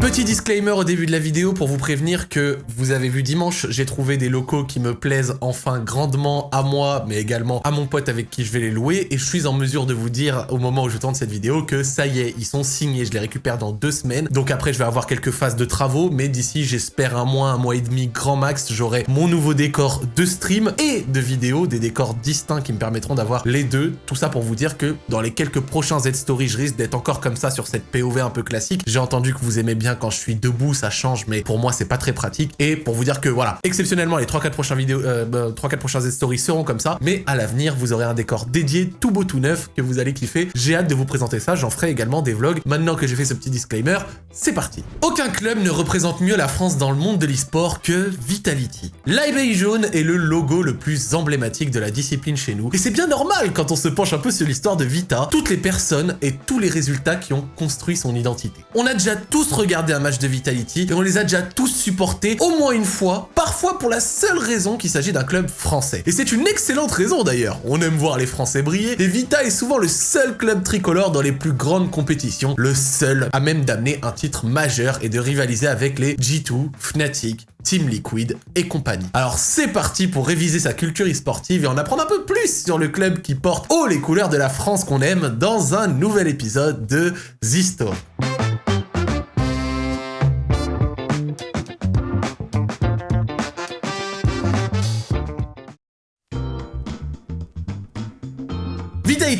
Petit disclaimer au début de la vidéo pour vous prévenir que vous avez vu dimanche, j'ai trouvé des locaux qui me plaisent enfin grandement à moi, mais également à mon pote avec qui je vais les louer, et je suis en mesure de vous dire au moment où je tourne cette vidéo que ça y est, ils sont signés, je les récupère dans deux semaines, donc après je vais avoir quelques phases de travaux, mais d'ici j'espère un mois, un mois et demi grand max, j'aurai mon nouveau décor de stream et de vidéo, des décors distincts qui me permettront d'avoir les deux, tout ça pour vous dire que dans les quelques prochains Z-Story, je risque d'être encore comme ça sur cette POV un peu classique, j'ai entendu que vous aimez bien quand je suis debout, ça change, mais pour moi, c'est pas très pratique. Et pour vous dire que voilà, exceptionnellement, les 3-4 prochains vidéos, euh, 3-4 bah, prochains stories seront comme ça, mais à l'avenir, vous aurez un décor dédié, tout beau, tout neuf, que vous allez kiffer. J'ai hâte de vous présenter ça, j'en ferai également des vlogs. Maintenant que j'ai fait ce petit disclaimer, c'est parti. Aucun club ne représente mieux la France dans le monde de l'e-sport que Vitality. L'IB jaune est le logo le plus emblématique de la discipline chez nous, et c'est bien normal quand on se penche un peu sur l'histoire de Vita, toutes les personnes et tous les résultats qui ont construit son identité. On a déjà tous regardé un match de Vitality et on les a déjà tous supportés au moins une fois, parfois pour la seule raison qu'il s'agit d'un club français. Et c'est une excellente raison d'ailleurs, on aime voir les Français briller et Vita est souvent le seul club tricolore dans les plus grandes compétitions, le seul à même d'amener un titre majeur et de rivaliser avec les G2, Fnatic, Team Liquid et compagnie. Alors c'est parti pour réviser sa culture e-sportive et en apprendre un peu plus sur le club qui porte haut les couleurs de la France qu'on aime dans un nouvel épisode de The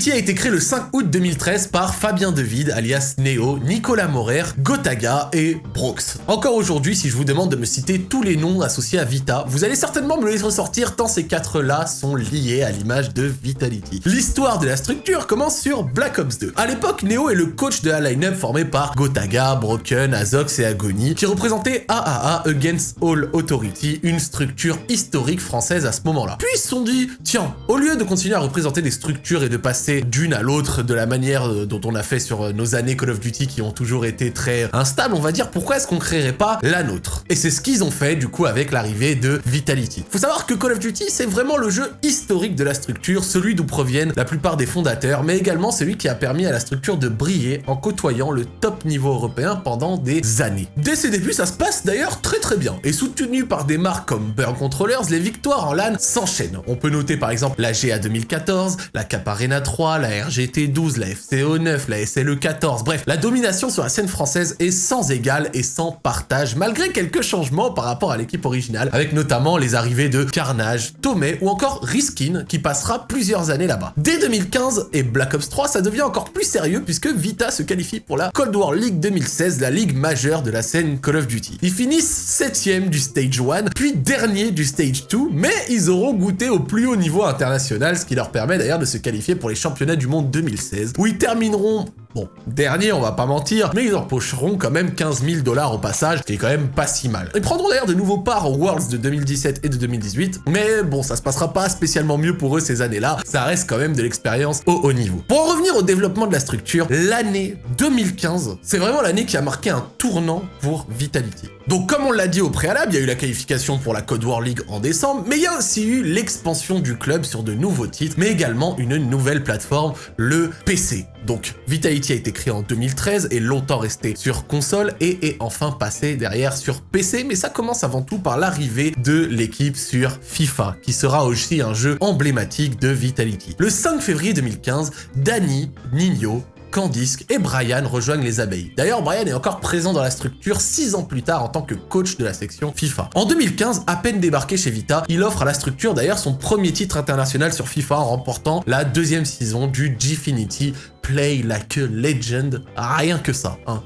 Vitality a été créé le 5 août 2013 par Fabien Devide, alias Neo, Nicolas Morer, Gotaga et Brox. Encore aujourd'hui, si je vous demande de me citer tous les noms associés à Vita, vous allez certainement me les ressortir tant ces quatre-là sont liés à l'image de Vitality. L'histoire de la structure commence sur Black Ops 2. À l'époque, Neo est le coach de la line-up formé par Gotaga, Broken, Azox et Agony, qui représentait AAA Against All Authority, une structure historique française à ce moment-là. Puis ils se sont dit, tiens, au lieu de continuer à représenter des structures et de passer d'une à l'autre de la manière euh, dont on a fait sur euh, nos années Call of Duty qui ont toujours été très instables, on va dire, pourquoi est-ce qu'on créerait pas la nôtre? Et c'est ce qu'ils ont fait du coup avec l'arrivée de Vitality. Faut savoir que Call of Duty, c'est vraiment le jeu historique de la structure, celui d'où proviennent la plupart des fondateurs, mais également celui qui a permis à la structure de briller en côtoyant le top niveau européen pendant des années. Dès ses débuts, ça se passe d'ailleurs très très bien, et soutenu par des marques comme Burn Controllers, les victoires en LAN s'enchaînent. On peut noter par exemple la GA 2014, la Cap Arena 3, la RGT12, la FCO9, la SLE14, bref, la domination sur la scène française est sans égal et sans partage, malgré quelques changements par rapport à l'équipe originale, avec notamment les arrivées de Carnage, Tomei ou encore Riskin, qui passera plusieurs années là-bas. Dès 2015 et Black Ops 3, ça devient encore plus sérieux puisque Vita se qualifie pour la Cold War League 2016, la ligue majeure de la scène Call of Duty. Ils finissent 7ème du Stage 1, puis dernier du Stage 2, mais ils auront goûté au plus haut niveau international, ce qui leur permet d'ailleurs de se qualifier pour les championnats du monde 2016, où ils termineront Bon, dernier, on va pas mentir, mais ils empocheront quand même 15 000 dollars au passage, ce qui est quand même pas si mal. Ils prendront d'ailleurs de nouveaux parts aux Worlds de 2017 et de 2018, mais bon, ça se passera pas spécialement mieux pour eux ces années-là, ça reste quand même de l'expérience au haut niveau. Pour en revenir au développement de la structure, l'année 2015, c'est vraiment l'année qui a marqué un tournant pour Vitality. Donc comme on l'a dit au préalable, il y a eu la qualification pour la Code War League en décembre, mais il y a aussi eu l'expansion du club sur de nouveaux titres, mais également une nouvelle plateforme, le PC. Donc Vitality a été créé en 2013 et longtemps resté sur console et est enfin passé derrière sur PC, mais ça commence avant tout par l'arrivée de l'équipe sur FIFA, qui sera aussi un jeu emblématique de Vitality. Le 5 février 2015, Danny, Nino, Candice et Brian rejoignent les abeilles. D'ailleurs, Brian est encore présent dans la structure 6 ans plus tard en tant que coach de la section FIFA. En 2015, à peine débarqué chez Vita, il offre à la structure d'ailleurs son premier titre international sur FIFA en remportant la deuxième saison du Gfinity Play Like a Legend. Rien que ça. Hein.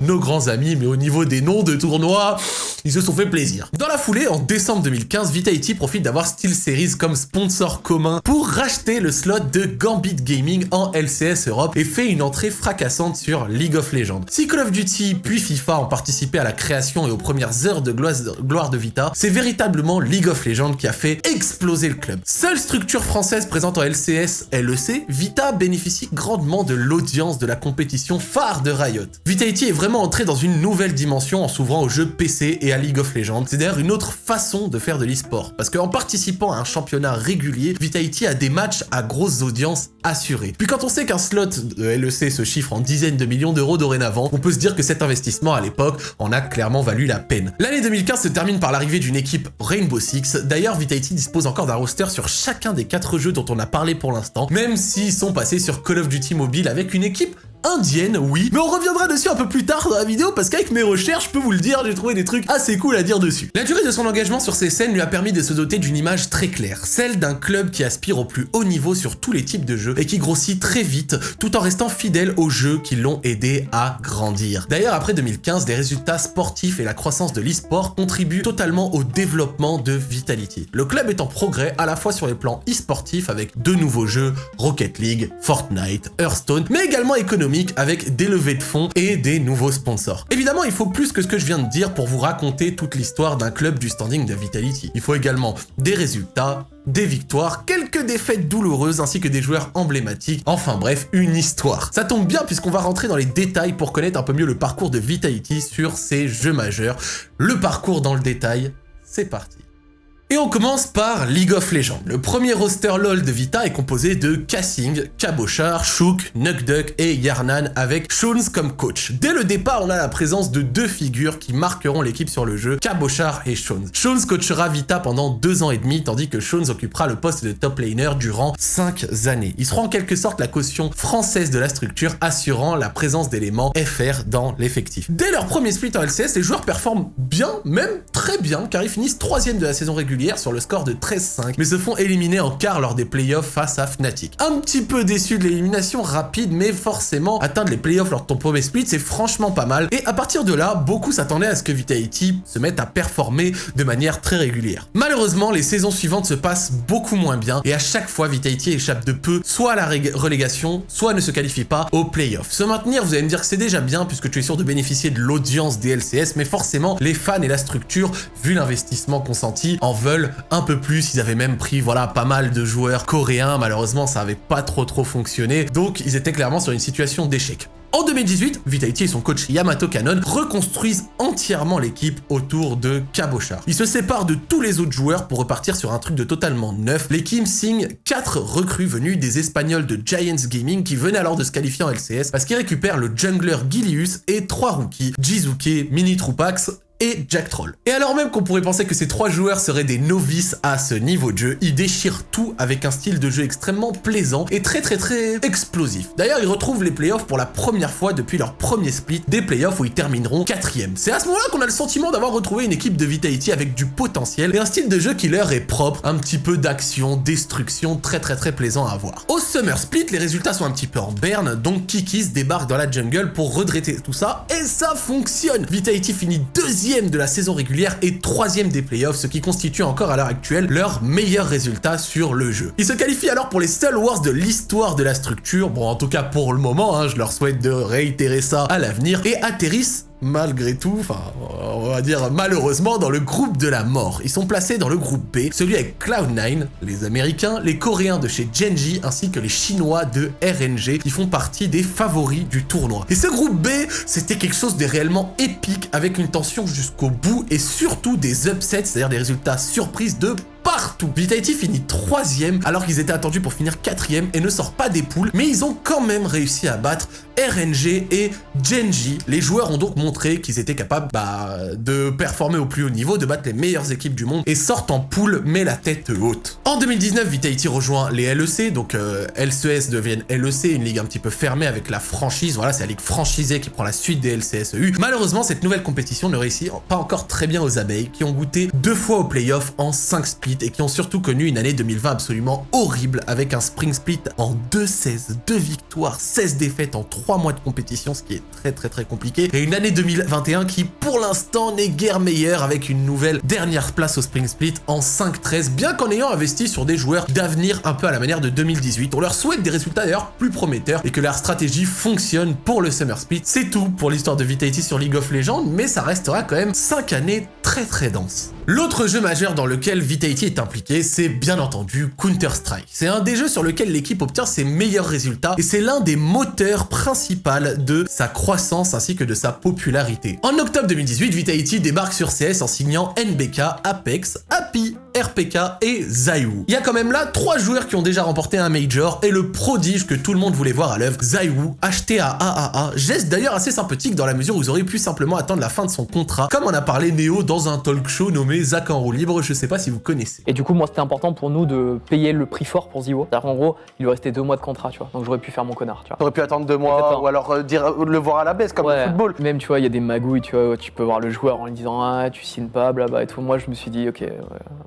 Nos grands amis, mais au niveau des noms de tournois, ils se sont fait plaisir. Dans la foulée, en décembre 2015, Vitality profite d'avoir SteelSeries comme sponsor commun pour racheter le slot de Gambit Gaming en LCS Europe et fait une entrée fracassante sur League of Legends. Si Call of Duty puis FIFA ont participé à la création et aux premières heures de gloire de Vita, c'est véritablement League of Legends qui a fait exploser le club. Seule structure française présente en LCS LEC, Vita bénéficie grandement grandement de l'audience de la compétition phare de Riot. Vitality est vraiment entré dans une nouvelle dimension en s'ouvrant aux jeux PC et à League of Legends. C'est d'ailleurs une autre façon de faire de l'e-sport, parce qu'en participant à un championnat régulier, Vitality a des matchs à grosses audiences assurées. Puis quand on sait qu'un slot de LEC se chiffre en dizaines de millions d'euros dorénavant, on peut se dire que cet investissement à l'époque en a clairement valu la peine. L'année 2015 se termine par l'arrivée d'une équipe Rainbow Six. D'ailleurs, Vitality dispose encore d'un roster sur chacun des quatre jeux dont on a parlé pour l'instant, même s'ils sont passés sur Call of Duty Mobile avec une équipe indienne, oui, mais on reviendra dessus un peu plus tard dans la vidéo parce qu'avec mes recherches, je peux vous le dire, j'ai trouvé des trucs assez cool à dire dessus. La durée de son engagement sur ces scènes lui a permis de se doter d'une image très claire, celle d'un club qui aspire au plus haut niveau sur tous les types de jeux et qui grossit très vite tout en restant fidèle aux jeux qui l'ont aidé à grandir. D'ailleurs, après 2015, les résultats sportifs et la croissance de l'e-sport contribuent totalement au développement de Vitality. Le club est en progrès à la fois sur les plans e-sportifs avec deux nouveaux jeux, Rocket League, Fortnite, Hearthstone, mais également avec des levées de fonds et des nouveaux sponsors. Évidemment, il faut plus que ce que je viens de dire pour vous raconter toute l'histoire d'un club du standing de Vitality. Il faut également des résultats, des victoires, quelques défaites douloureuses ainsi que des joueurs emblématiques, enfin bref, une histoire. Ça tombe bien puisqu'on va rentrer dans les détails pour connaître un peu mieux le parcours de Vitality sur ces jeux majeurs. Le parcours dans le détail, c'est parti. Et on commence par League of Legends. Le premier roster LoL de Vita est composé de Cassing, Cabochard, Shook, Nukduck et Yarnan avec Shones comme coach. Dès le départ, on a la présence de deux figures qui marqueront l'équipe sur le jeu, Cabochard et Shones. Shones coachera Vita pendant deux ans et demi, tandis que Shones occupera le poste de top laner durant cinq années. Ils seront en quelque sorte la caution française de la structure, assurant la présence d'éléments FR dans l'effectif. Dès leur premier split en LCS, les joueurs performent bien, même très bien, car ils finissent troisième de la saison régulière sur le score de 13-5, mais se font éliminer en quart lors des playoffs face à Fnatic. Un petit peu déçu de l'élimination rapide, mais forcément, atteindre les playoffs lors de ton premier split, c'est franchement pas mal. Et à partir de là, beaucoup s'attendaient à ce que Vitality se mette à performer de manière très régulière. Malheureusement, les saisons suivantes se passent beaucoup moins bien, et à chaque fois, Vitality échappe de peu, soit à la relégation, soit ne se qualifie pas aux playoffs. Se maintenir, vous allez me dire que c'est déjà bien, puisque tu es sûr de bénéficier de l'audience des LCS, mais forcément, les fans et la structure, vu l'investissement consenti, en veulent un peu plus. Ils avaient même pris voilà pas mal de joueurs coréens. Malheureusement, ça avait pas trop trop fonctionné. Donc, ils étaient clairement sur une situation d'échec. En 2018, Vitality et son coach Yamato Kanon reconstruisent entièrement l'équipe autour de Cabochard. Ils se séparent de tous les autres joueurs pour repartir sur un truc de totalement neuf. L'équipe signe 4 recrues venues des Espagnols de Giants Gaming qui venaient alors de se qualifier en LCS parce qu'ils récupèrent le jungler Gilius et 3 rookies, Jizuke, Mini Trupax et Jack Troll. Et alors même qu'on pourrait penser que ces trois joueurs seraient des novices à ce niveau de jeu, ils déchirent tout avec un style de jeu extrêmement plaisant et très très très explosif. D'ailleurs, ils retrouvent les playoffs pour la première fois depuis leur premier split, des playoffs où ils termineront quatrième. C'est à ce moment-là qu'on a le sentiment d'avoir retrouvé une équipe de Vitality avec du potentiel et un style de jeu qui leur est propre, un petit peu d'action, destruction, très très très plaisant à voir. Au Summer Split, les résultats sont un petit peu en berne, donc Kikis débarque dans la jungle pour redresser tout ça, et ça fonctionne Vitality finit deuxième de la saison régulière et troisième des playoffs, ce qui constitue encore à l'heure actuelle leur meilleur résultat sur le jeu. Ils se qualifient alors pour les seuls wars de l'histoire de la structure, bon en tout cas pour le moment, hein, je leur souhaite de réitérer ça à l'avenir, et atterrissent malgré tout, enfin, on va dire malheureusement, dans le groupe de la mort. Ils sont placés dans le groupe B, celui avec Cloud9, les Américains, les Coréens de chez Genji, ainsi que les Chinois de RNG, qui font partie des favoris du tournoi. Et ce groupe B, c'était quelque chose de réellement épique, avec une tension jusqu'au bout, et surtout des upsets, c'est-à-dire des résultats surprises de partout. Vitality finit troisième alors qu'ils étaient attendus pour finir quatrième et ne sort pas des poules, mais ils ont quand même réussi à battre RNG et Genji. Les joueurs ont donc montré qu'ils étaient capables bah, de performer au plus haut niveau, de battre les meilleures équipes du monde et sortent en poule mais la tête haute. En 2019, Vitality rejoint les LEC, donc euh, LCS deviennent LEC, une ligue un petit peu fermée avec la franchise, voilà c'est la ligue franchisée qui prend la suite des LCSEU. Malheureusement, cette nouvelle compétition ne réussit pas encore très bien aux abeilles qui ont goûté deux fois au playoff en 5 splits et qui ont surtout connu une année 2020 absolument horrible avec un spring split en 2-16, 2 victoires, 16 défaites en 3 mois de compétition, ce qui est très très très compliqué, et une année 2021 qui pour l'instant n'est guère meilleure avec une nouvelle dernière place au spring split en 5-13, bien qu'en ayant investi sur des joueurs d'avenir un peu à la manière de 2018. On leur souhaite des résultats d'ailleurs plus prometteurs et que leur stratégie fonctionne pour le Summer Split. C'est tout pour l'histoire de Vitality sur League of Legends, mais ça restera quand même 5 années très très dense. L'autre jeu majeur dans lequel Vitality est impliqué, c'est bien entendu Counter-Strike. C'est un des jeux sur lequel l'équipe obtient ses meilleurs résultats et c'est l'un des moteurs principaux de sa croissance ainsi que de sa popularité. En octobre 2018, Vitality débarque sur CS en signant NBK, Apex, Happy, RPK et Zaiwu. Il y a quand même là trois joueurs qui ont déjà remporté un Major et le prodige que tout le monde voulait voir à l'œuvre, Zaiwu, acheté à AAA, geste d'ailleurs assez sympathique dans la mesure où vous auriez pu simplement attendre la fin de son contrat, comme on a parlé Néo dans un talk show nommé Zach en roue libre, je sais pas si vous connaissez. Et du coup, moi, c'était important pour nous de payer le prix fort pour Ziwo. C'est-à-dire qu'en gros, il lui restait deux mois de contrat, tu vois. Donc j'aurais pu faire mon connard, tu vois. T'aurais pu attendre deux mois Exactement. ou alors euh, dire, euh, le voir à la baisse comme Ouais. le football. Même, tu vois, il y a des magouilles, tu vois, tu peux voir le joueur en lui disant Ah, tu signes pas, blabla et tout. Moi, je me suis dit Ok, ouais,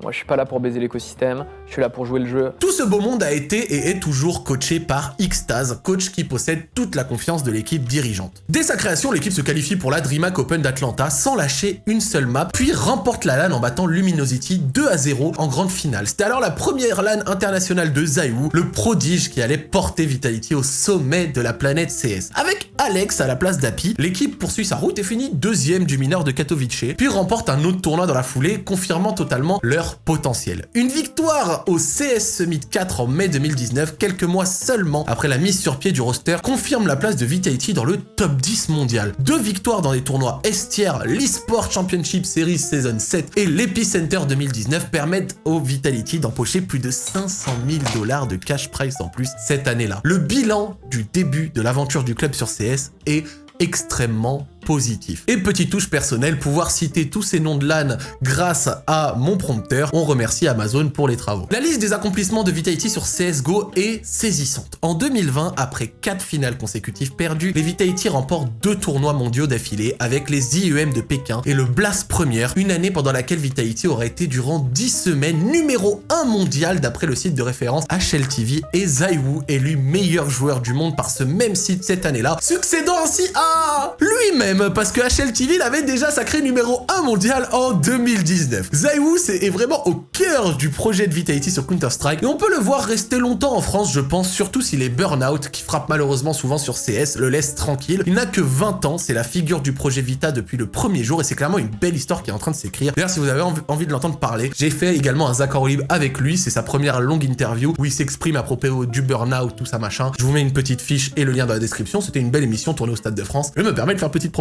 moi, je suis pas là pour baiser l'écosystème, je suis là pour jouer le jeu. Tout ce beau monde a été et est toujours coaché par Xtaz, coach qui possède toute la confiance de l'équipe dirigeante. Dès sa création, l'équipe se qualifie pour la DreamHack Open d'Atlanta sans lâcher une seule map, puis remporte la LAN en battant Luminosity 2 à 0 en grande finale. C'était alors la première LAN internationale de Zaiwu, le prodige qui allait porter Vitality au sommet de la planète CS. Avec Alex à la place d'Api, l'équipe poursuit sa route et finit deuxième du mineur de Katowice, puis remporte un autre tournoi dans la foulée, confirmant totalement leur potentiel. Une victoire au CS Summit 4 en mai 2019, quelques mois seulement après la mise sur pied du roster, confirme la place de Vitality dans le top 10 mondial. Deux victoires dans les tournois Estière, l'eSport Championship Series Season 7 et l'Epicenter 2019 permettent au Vitality d'empocher plus de 500 000 dollars de cash price en plus cette année-là. Le bilan du début de l'aventure du club sur CS est extrêmement positif. Et petite touche personnelle, pouvoir citer tous ces noms de LAN grâce à mon prompteur, on remercie Amazon pour les travaux. La liste des accomplissements de Vitality sur CSGO est saisissante. En 2020, après 4 finales consécutives perdues, les Vitality remportent deux tournois mondiaux d'affilée avec les IEM de Pékin et le Blast Première, une année pendant laquelle Vitality aurait été durant 10 semaines numéro 1 mondial d'après le site de référence HLTV et Zaiwu élu meilleur joueur du monde par ce même site cette année-là, succédant ainsi à lui-même parce que HLTV l'avait déjà sacré numéro 1 mondial en 2019. Zaiwu est vraiment au cœur du projet de Vitality sur Counter-Strike et on peut le voir rester longtemps en France je pense, surtout si les burn-out qui frappent malheureusement souvent sur CS le laissent tranquille. Il n'a que 20 ans, c'est la figure du projet Vita depuis le premier jour et c'est clairement une belle histoire qui est en train de s'écrire. D'ailleurs si vous avez env- envie de l'entendre parler, j'ai fait également un Zach Libre avec lui, c'est sa première longue interview où il s'exprime à propos du burn-out, tout ça machin. Je vous mets une petite fiche et le lien dans la description, c'était une belle émission tournée au Stade de France. Je me permets de faire petite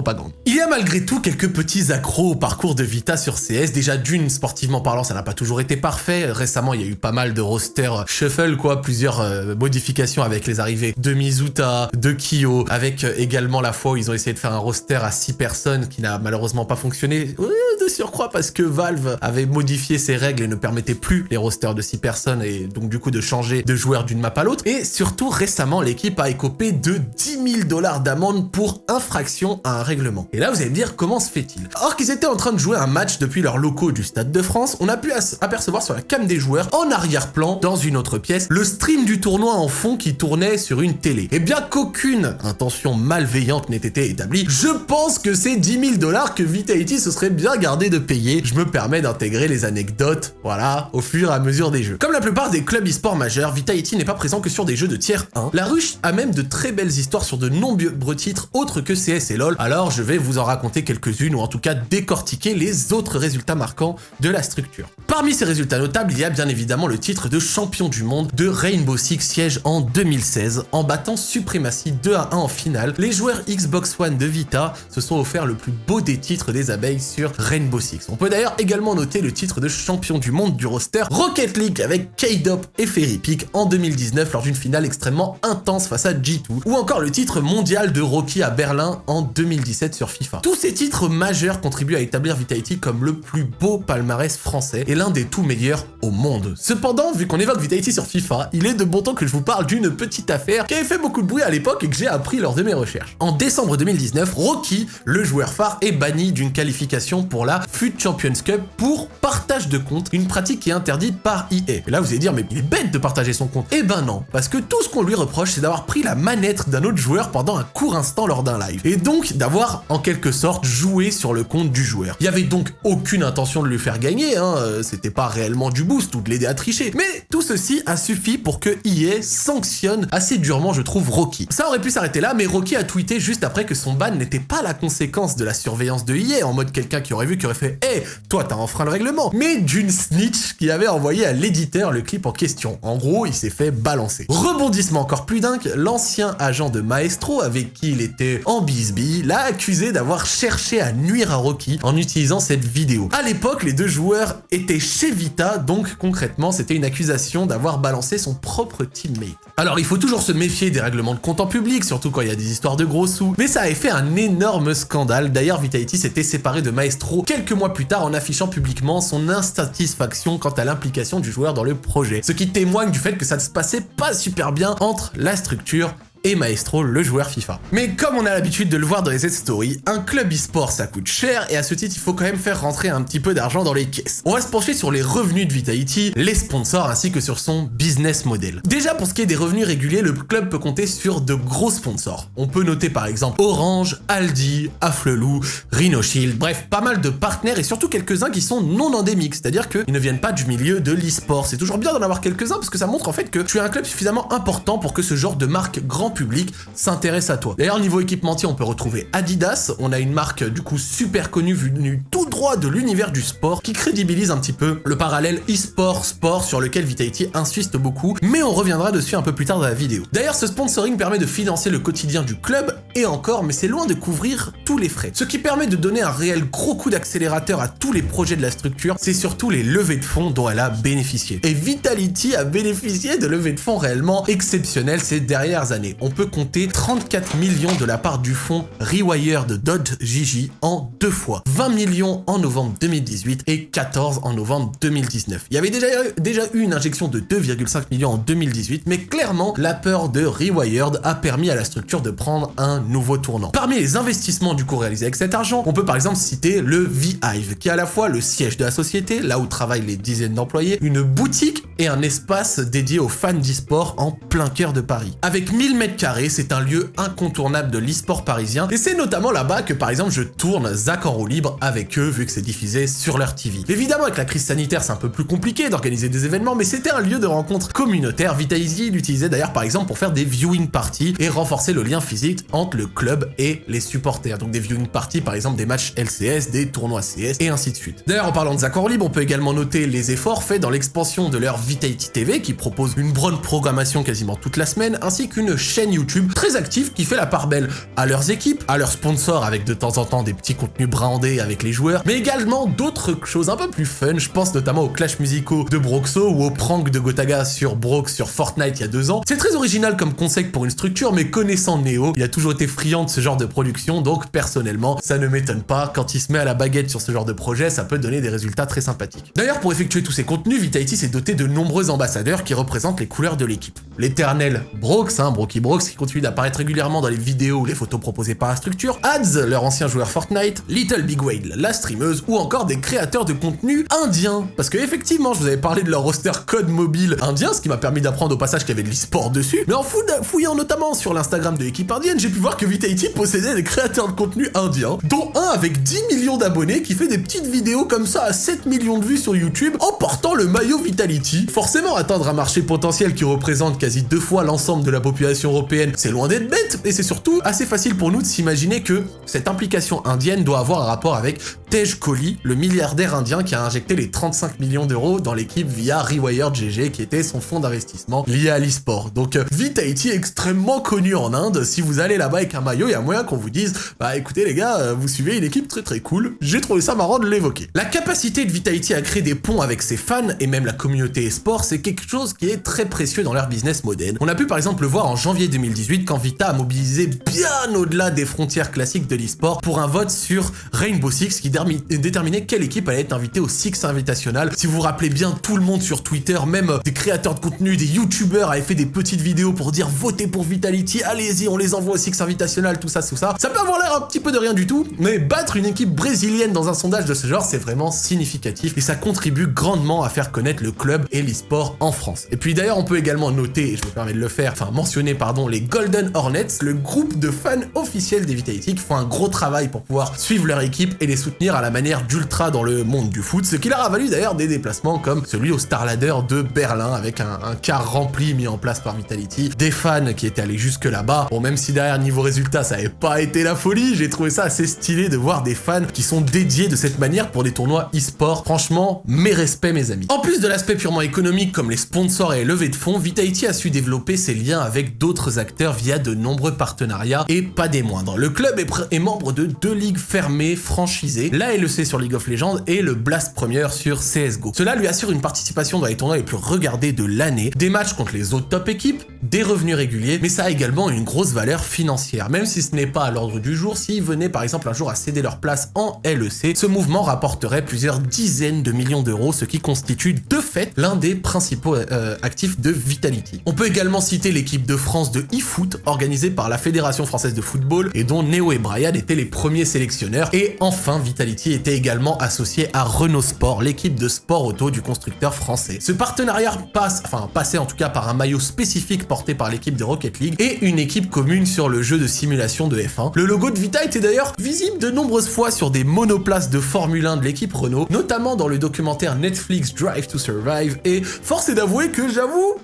Il y a malgré tout quelques petits accros au parcours de Vita sur CS. Déjà d'une, sportivement parlant, ça n'a pas toujours été parfait. Récemment, il y a eu pas mal de rosters shuffle, quoi, plusieurs euh, modifications avec les arrivées de Mizuta, de Kyo, avec euh, également la fois où ils ont essayé de faire un roster à 6 personnes qui n'a malheureusement pas fonctionné. De surcroît parce que Valve avait modifié ses règles et ne permettait plus les rosters de 6 personnes et donc du coup de changer de joueur d'une map à l'autre. Et surtout récemment, l'équipe a écopé de 10 000 dollars d'amende pour infraction à un règlement. Et là, vous allez me dire comment se fait-il? Or qu'ils étaient en train de jouer un match depuis leurs locaux du Stade de France, on a pu apercevoir sur la cam des joueurs, en arrière-plan, dans une autre pièce, le stream du tournoi en fond qui tournait sur une télé. Et bien qu'aucune intention malveillante n'ait été établie, je pense que c'est 10 000 dollars que Vitality se serait bien gardé de payer. Je me permets d'intégrer les anecdotes, voilà, au fur et à mesure des jeux. Comme la plupart des clubs e-sport majeurs, Vitality n'est pas présent que sur des jeux de tiers 1. La ruche a même de très belles histoires sur de nombreux titres autres que CS et LoL, alors je vais vous en raconter quelques-unes ou en tout cas décortiquer les autres résultats marquants de la structure. Parmi ces résultats notables, il y a bien évidemment le titre de champion du monde de Rainbow Six siège en 2016. En battant Supremacy 2 à 1 en finale, les joueurs Xbox One de Vita se sont offerts le plus beau des titres des abeilles sur Rainbow On peut d'ailleurs également noter le titre de champion du monde du roster Rocket League avec K-Dop et Ferry Peak en 2019 lors d'une finale extrêmement intense face à G2, ou encore le titre mondial de Rocky à Berlin en 2017 sur FIFA. Tous ces titres majeurs contribuent à établir Vitality comme le plus beau palmarès français et l'un des tout meilleurs au monde. Cependant, vu qu'on évoque Vitality sur FIFA, il est de bon temps que je vous parle d'une petite affaire qui avait fait beaucoup de bruit à l'époque et que j'ai appris lors de mes recherches. En décembre 2019, Rocky, le joueur phare, est banni d'une qualification pour la FUT Champions Cup pour partage de compte, une pratique qui est interdite par EA. Et là, vous allez dire, mais il est bête de partager son compte. Eh ben non, parce que tout ce qu'on lui reproche, c'est d'avoir pris la manette d'un autre joueur pendant un court instant lors d'un live. Et donc, d'avoir, en quelque sorte, joué sur le compte du joueur. Il y avait donc aucune intention de lui faire gagner, hein, euh, c'était pas réellement du boost ou de l'aider à tricher. Mais tout ceci a suffi pour que EA sanctionne assez durement, je trouve, Rocky. Ça aurait pu s'arrêter là, mais Rocky a tweeté juste après que son ban n'était pas la conséquence de la surveillance de EA, en mode quelqu'un qui aurait vu, qui aurait fait Hé, toi t'as enfreint le règlement », mais d'une snitch qui avait envoyé à l'éditeur le clip en question. En gros, il s'est fait balancer. Rebondissement encore plus dingue, l'ancien agent de Maestro, avec qui il était en bisbille, l'a accusé d'avoir cherché à nuire à Rocky en utilisant cette vidéo. À l'époque, les deux joueurs étaient chez Vita, donc concrètement, c'était une accusation d'avoir balancé son propre teammate. Alors, il faut toujours se méfier des règlements de compte en public, surtout quand il y a des histoires de gros sous, mais ça avait fait un énorme scandale. D'ailleurs, Vitality s'était séparé de Maestro quelques mois plus tard en affichant publiquement son insatisfaction quant à l'implication du joueur dans le projet, ce qui témoigne du fait que ça ne se passait pas super bien entre la structure et Maestro, le joueur FIFA. Mais comme on a l'habitude de le voir dans les Z-Story, un club e-sport ça coûte cher et à ce titre il faut quand même faire rentrer un petit peu d'argent dans les caisses. On va se pencher sur les revenus de Vitality, les sponsors ainsi que sur son business model. Déjà pour ce qui est des revenus réguliers, le club peut compter sur de gros sponsors. On peut noter par exemple Orange, Aldi, Afflelou, Rhino Shield, bref pas mal de partenaires et surtout quelques-uns qui sont non endémiques, c'est-à-dire qu'ils ne viennent pas du milieu de l'e-sport. C'est toujours bien d'en avoir quelques-uns parce que ça montre en fait que tu es un club suffisamment important pour que ce genre de marque grand public s'intéresse à toi. D'ailleurs, niveau équipementier, on peut retrouver Adidas. On a une marque du coup super connue venue tout droit de l'univers du sport qui crédibilise un petit peu le parallèle e-sport sport sur lequel Vitality insiste beaucoup, mais on reviendra dessus un peu plus tard dans la vidéo. D'ailleurs, ce sponsoring permet de financer le quotidien du club et encore, mais c'est loin de couvrir tous les frais. Ce qui permet de donner un réel gros coup d'accélérateur à tous les projets de la structure, c'est surtout les levées de fonds dont elle a bénéficié. Et Vitality a bénéficié de levées de fonds réellement exceptionnelles ces dernières années. On peut compter 34 millions de la part du fonds Rewire de Dodge Gigi en deux fois. 20 millions en novembre 2018 et 14 en novembre 2019. Il y avait déjà, déjà eu une injection de 2,5 millions en 2018, mais clairement, la peur de Rewired a permis à la structure de prendre un nouveau tournant. Parmi les investissements du coup réalisés avec cet argent, on peut par exemple citer le V-Hive, qui est à la fois le siège de la société, là où travaillent les dizaines d'employés, une boutique et un espace dédié aux fans d'e-sport en plein cœur de Paris. Avec 1000 mètres carrés, c'est un lieu incontournable de l'e-sport parisien, et c'est notamment là-bas que par exemple je tourne Zach en roue libre avec eux, vu que c'est diffusé sur leur TV. Évidemment, avec la crise sanitaire, c'est un peu plus compliqué d'organiser des événements, mais c'était un lieu de rencontre communautaire. Vitalizy l'utilisait d'ailleurs par exemple pour faire des viewing parties et renforcer le lien physique entre le club et les supporters. Donc des viewing parties, par exemple des matchs LCS, des tournois CS et ainsi de suite. D'ailleurs, en parlant de Zach en roue libre, on peut également noter les efforts faits dans l'expansion de leur Vitality TV qui propose une bonne programmation quasiment toute la semaine, ainsi qu'une chaîne YouTube très active qui fait la part belle à leurs équipes, à leurs sponsors avec de temps en temps des petits contenus brandés avec les joueurs, mais également d'autres choses un peu plus fun, je pense notamment aux clash musicaux de Broxo ou aux pranks de Gotaga sur Brox sur Fortnite il y a deux ans. C'est très original comme concept pour une structure, mais connaissant Neo, il a toujours été friand de ce genre de production, donc personnellement, ça ne m'étonne pas, quand il se met à la baguette sur ce genre de projet, ça peut donner des résultats très sympathiques. D'ailleurs, pour effectuer tous ces contenus, Vitality s'est doté de nombreux ambassadeurs qui représentent les couleurs de l'équipe. L'éternel Brox, hein, Broky Brox, qui continue d'apparaître régulièrement dans les vidéos ou les photos proposées par la structure, Ads, leur ancien joueur Fortnite, Little Big Whale, la streameuse, ou encore des créateurs de contenu indiens. Parce que effectivement, je vous avais parlé de leur roster code mobile indien, ce qui m'a permis d'apprendre au passage qu'il y avait de l'e-sport dessus, mais en fouillant notamment sur l'Instagram de l'équipe indienne, j'ai pu voir que Vitality possédait des créateurs de contenu indiens, dont un avec 10 millions d'abonnés qui fait des petites vidéos comme ça à 7 millions de vues sur YouTube en portant le maillot Vitality. Forcément, atteindre un marché potentiel qui représente quasi deux fois l'ensemble de la population européenne, c'est loin d'être bête, et c'est surtout assez facile pour nous de s'imaginer que cette implication indienne doit avoir un rapport avec Tej Kohli, le milliardaire indien qui a injecté les 35 millions d'euros dans l'équipe via Rewired GG, qui était son fonds d'investissement lié à l'e-sport. Donc Vitality est extrêmement connu en Inde, si vous allez là-bas avec un maillot, il y a moyen qu'on vous dise « Bah écoutez les gars, vous suivez une équipe très très cool, j'ai trouvé ça marrant de l'évoquer ». La capacité de Vitality à créer des ponts avec ses fans et même la communauté e-sport, c'est quelque chose qui est très précieux dans leur business model. On a pu par exemple le voir en janvier 2018 quand Vita a mobilisé bien au-delà des frontières classiques de l'e-sport pour un vote sur Rainbow Six qui déterminait quelle équipe allait être invitée au Six Invitational. Si vous vous rappelez bien, tout le monde sur Twitter, même des créateurs de contenu, des youtubeurs avaient fait des petites vidéos pour dire votez pour Vitality, allez-y, on les envoie au Six Invitational, tout ça, tout ça. Ça peut avoir l'air un petit peu de rien du tout, mais battre une équipe brésilienne dans un sondage de ce genre, c'est vraiment significatif et ça contribue grandement à faire connaître le club et l'e-sport en France. Et puis d'ailleurs, on peut également noter, et je me permets de le faire, enfin mentionner, pardon, les Golden Hornets, le groupe de fans officiels des Vitality qui font un gros travail pour pouvoir suivre leur équipe et les soutenir à la manière d'Ultra dans le monde du foot, ce qui leur a valu d'ailleurs des déplacements comme celui au Starladder de Berlin avec un, un car rempli mis en place par Vitality, des fans qui étaient allés jusque là-bas. Bon, même si derrière niveau résultat ça avait pas été la folie, j'ai trouvé ça assez stylé de voir des fans qui sont dédiés de cette manière pour des tournois e-sport. Franchement, mes respects mes amis. En plus de l'aspect purement économique comme les sponsors et les levées de fonds, Vitality a su développer ses liens avec d'autres acteurs via de nombreux partenariats et pas des moindres. Le club est, est membre de deux ligues fermées franchisées, la LEC sur League of Legends et le Blast Premier sur CSGO. Cela lui assure une participation dans les tournois les plus regardés de l'année, des matchs contre les autres top équipes, des revenus réguliers, mais ça a également une grosse valeur financière, même si ce n'est pas à l'ordre du jour, s'ils venaient par exemple un jour à céder leur place en LEC, ce mouvement rapporterait plusieurs dizaines de millions d'euros, ce qui constitue de fait l'un des principaux euh, actifs de Vitality. On peut également citer l'équipe de France de eFoot, organisée par la Fédération Française de Football, et dont Neo et Brian étaient les premiers sélectionneurs, et enfin Vitality était également associé à Renault Sport, l'équipe de sport auto du constructeur français. Ce partenariat passe, enfin passait en tout cas par un maillot spécifique porté par l'équipe de Rocket League et une équipe commune sur le jeu de simulation de F1. Le logo de Vita était d'ailleurs visible de nombreuses fois sur des monoplaces de Formule 1 de l'équipe Renault, notamment dans le documentaire Netflix Drive to Survive, et force est d'avouer que j'avoue,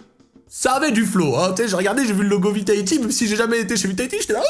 ça avait du flow, hein, j'ai regardé, j'ai vu le logo Vitality, même si j'ai jamais été chez Vitality, j'étais là,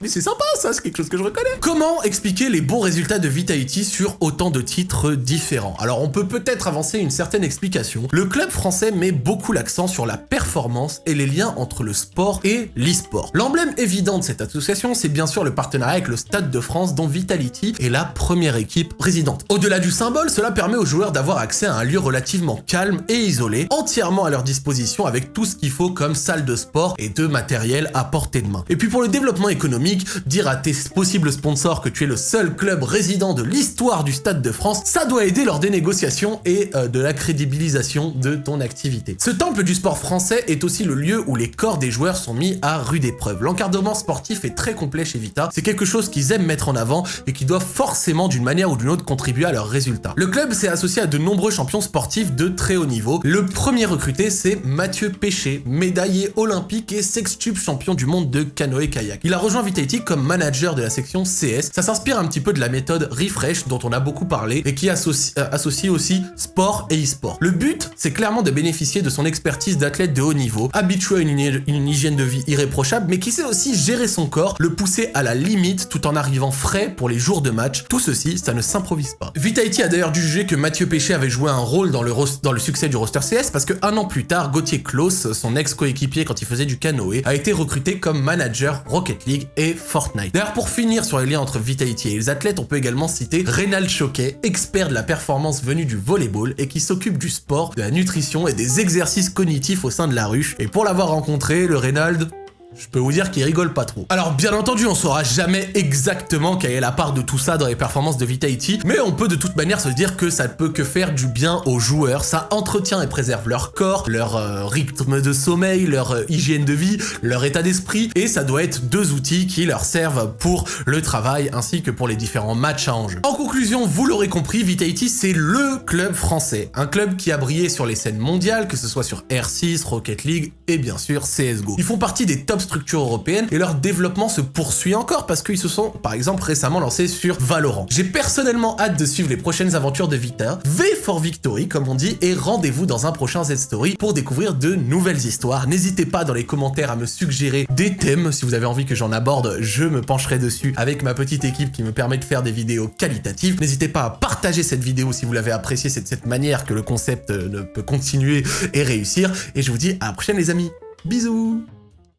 mais, c'est sympa ça, c'est quelque chose que je reconnais. Comment expliquer les bons résultats de Vitality sur autant de titres différents? Alors on peut peut-être avancer une certaine explication. Le club français met beaucoup l'accent sur la performance et les liens entre le sport et l'e-sport. L'emblème évident de cette association, c'est bien sûr le partenariat avec le Stade de France dont Vitality est la première équipe résidente. Au-delà du symbole, cela permet aux joueurs d'avoir accès à un lieu relativement calme et isolé, entièrement à leur disposition avec tout ce qu'il faut comme salle de sport et de matériel à portée de main. Et puis pour le développement économique, dire à tes possibles sponsors que tu es le seul club résident de l'histoire du Stade de France, ça doit aider lors des négociations et euh, de la crédibilisation de ton activité. Ce temple du sport français est aussi le lieu où les corps des joueurs sont mis à rude épreuve. L'encadrement sportif est très complet chez Vita, c'est quelque chose qu'ils aiment mettre en avant et qui doit forcément d'une manière ou d'une autre contribuer à leurs résultats. Le club s'est associé à de nombreux champions sportifs de très haut niveau. Le premier recruté, c'est Mathieu Péché, médaillé olympique et sextuple champion du monde de canoë-kayak. Il a rejoint Vitality comme manager de la section CS. Ça s'inspire un petit peu de la méthode Refresh dont on a beaucoup parlé et qui associe, euh, associe aussi sport et e-sport. Le but, c'est clairement de bénéficier de son expertise d'athlète de haut niveau, habitué à une, hy- une hygiène de vie irréprochable, mais qui sait aussi gérer son corps, le pousser à la limite tout en arrivant frais pour les jours de match. Tout ceci, ça ne s'improvise pas. Vitality a d'ailleurs dû juger que Mathieu Péché avait joué un rôle dans le, ros- dans le succès du roster CS parce que un an plus tard, Gauthier Klaus, son ex-coéquipier quand il faisait du canoë, a été recruté comme manager Rocket League et Fortnite. D'ailleurs, pour finir sur les liens entre Vitality et les athlètes, on peut également citer Rénal Choquet, expert de la performance venu du volleyball et qui s'occupe du sport, de la nutrition et des exercices cognitifs au sein de la ruche. Et pour l'avoir rencontré, le Reynald, je peux vous dire qu'il rigole pas trop. Alors bien entendu, on saura jamais exactement quelle est la part de tout ça dans les performances de Vitality, mais on peut de toute manière se dire que ça ne peut que faire du bien aux joueurs, ça entretient et préserve leur corps, leur euh, rythme de sommeil, leur euh, hygiène de vie, leur état d'esprit, et ça doit être deux outils qui leur servent pour le travail ainsi que pour les différents matchs à enjeu. En conclusion, vous l'aurez compris, Vitality c'est LE club français, un club qui a brillé sur les scènes mondiales, que ce soit sur R6, Rocket League et bien sûr CSGO. Ils font partie des top structures européennes et leur développement se poursuit encore parce qu'ils se sont par exemple récemment lancés sur Valorant. J'ai personnellement hâte de suivre les prochaines aventures de Vita, V for Victory comme on dit, et rendez-vous dans un prochain Z-Story pour découvrir de nouvelles histoires. N'hésitez pas dans les commentaires à me suggérer des thèmes, si vous avez envie que j'en aborde, je me pencherai dessus avec ma petite équipe qui me permet de faire des vidéos qualitatives. N'hésitez pas à partager cette vidéo si vous l'avez appréciée, c'est de cette manière que le concept euh, ne peut continuer et réussir, et je vous dis à la prochaine les amis, bisous